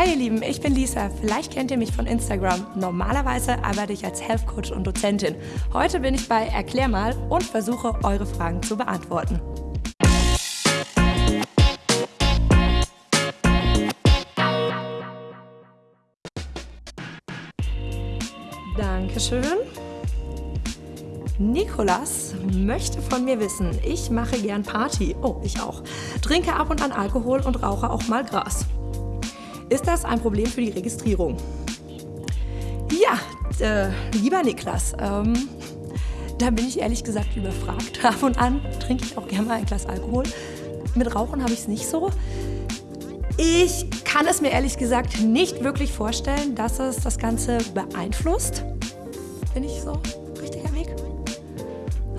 Hi ihr Lieben, ich bin Lisa. Vielleicht kennt ihr mich von Instagram. Normalerweise arbeite ich als Health Coach und Dozentin. Heute bin ich bei Erklär mal und versuche eure Fragen zu beantworten. Dankeschön. Nikolas möchte von mir wissen, ich mache gern Party. Oh, ich auch. Trinke ab und an Alkohol und rauche auch mal Gras. Ist das ein Problem für die Registrierung? Ja, äh, lieber Niklas, ähm, da bin ich ehrlich gesagt überfragt. Ab und an trinke ich auch gerne mal ein Glas Alkohol. Mit Rauchen habe ich es nicht so. Ich kann es mir ehrlich gesagt nicht wirklich vorstellen, dass es das Ganze beeinflusst. Bin ich so richtiger Weg?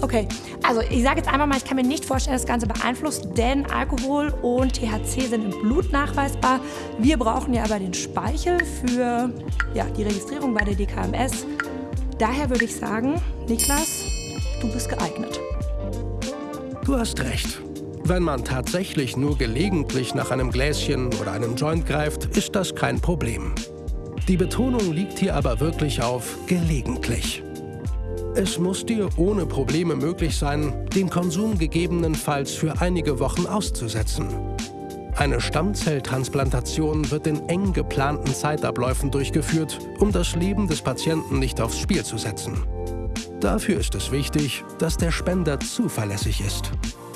Okay, also ich sage jetzt einfach mal, ich kann mir nicht vorstellen, dass das Ganze beeinflusst, denn Alkohol und THC sind im Blut nachweisbar. Wir brauchen ja aber den Speichel für ja, die Registrierung bei der DKMS. Daher würde ich sagen, Niklas, du bist geeignet. Du hast recht. Wenn man tatsächlich nur gelegentlich nach einem Gläschen oder einem Joint greift, ist das kein Problem. Die Betonung liegt hier aber wirklich auf gelegentlich. Es muss dir ohne Probleme möglich sein, den Konsum gegebenenfalls für einige Wochen auszusetzen. Eine Stammzelltransplantation wird in eng geplanten Zeitabläufen durchgeführt, um das Leben des Patienten nicht aufs Spiel zu setzen. Dafür ist es wichtig, dass der Spender zuverlässig ist.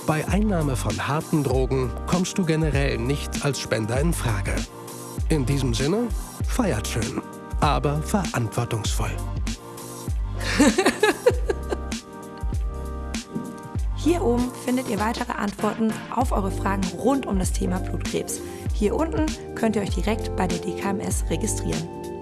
Bei Einnahme von harten Drogen kommst du generell nicht als Spender in Frage. In diesem Sinne, feiert schön, aber verantwortungsvoll. Hier oben findet ihr weitere Antworten auf eure Fragen rund um das Thema Blutkrebs. Hier unten könnt ihr euch direkt bei der DKMS registrieren.